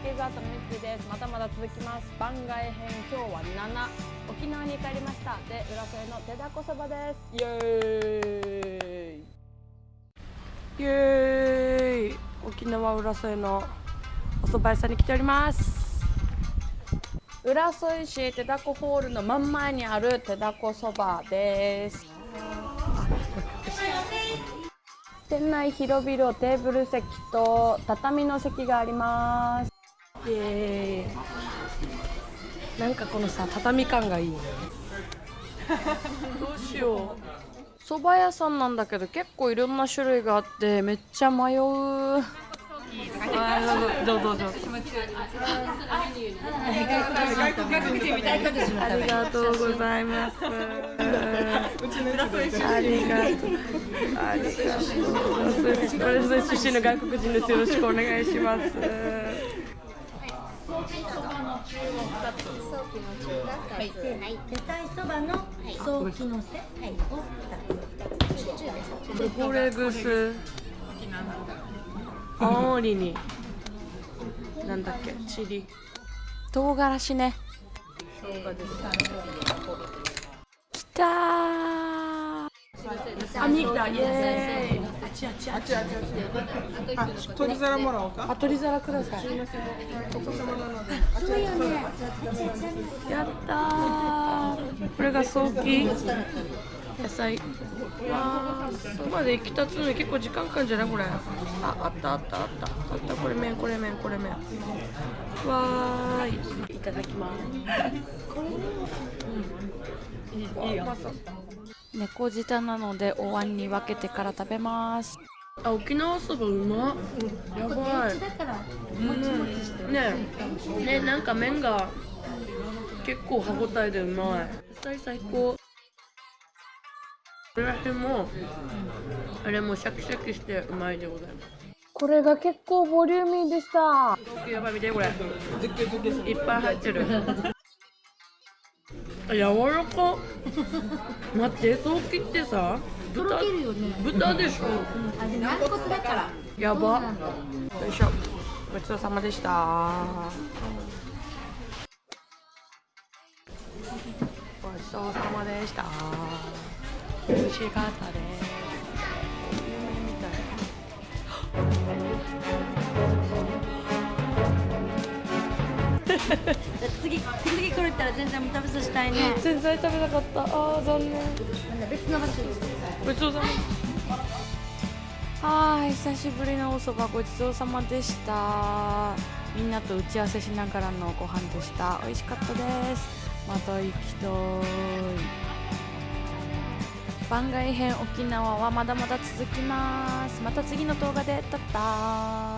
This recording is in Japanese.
池澤とみつですまだまだ続きます番外編今日は7沖縄に帰りましたで浦添の手だこそばですイエーイイエーイ沖縄浦添のお蕎麦屋さんに来ております浦添市手だこホールの真ん前にある手だこそばです店内広々テーブル席と畳の席がありますイエーイ。なんかこのさ畳感がいいね。どうしよう。蕎麦屋さんなんだけど結構いろんな種類があってめっちゃ迷う。あどうぞどうぞ。どうぞありがとうございます。ありがとうありがとうこれ出身の外国人です。よろしくお願いしますはい、野菜そばの早期のを。これぐす青森になんだっけチリ唐辛子ねきたーあ見たイエーイあちあちあちあちあ、取り皿もらおうか。あ取り皿くださいお子様なので。やったー。これが早期野菜。わーそばで行き立つのに結構時間かかるんじゃないこれ。ああったあったあった。あった。これ麺これ麺これ麺。わーい。いただきます。うん。いいよ。猫舌なのでお椀に分けてから食べますあ沖縄そばうまっ。やばい。うん。ねえ。ねなんか麺が結構歯ごたえでうまい。野菜最高。これらもあれもシャキシャキしてうまいでございます。これが結構ボリューミーでした。やばい見てこれ。いっぱい入ってる。あ柔らか。待って早期ってさ。豚とろけるよね。豚でしょ。あ、で軟骨だから。やば。よいしょ。ごちそうさまでした。ごちそうさまでした。美味しかったです次、次来れたら全然食べさせたいね。全然食べなかった。あー残念。別の場所に。ごちそうさまはーい久しぶりのおそばごちそうさまでした。みんなと打ち合わせしながらのご飯でした。美味しかったです。また行きたい。番外編沖縄はまだまだ続きます。また次の動画でたったー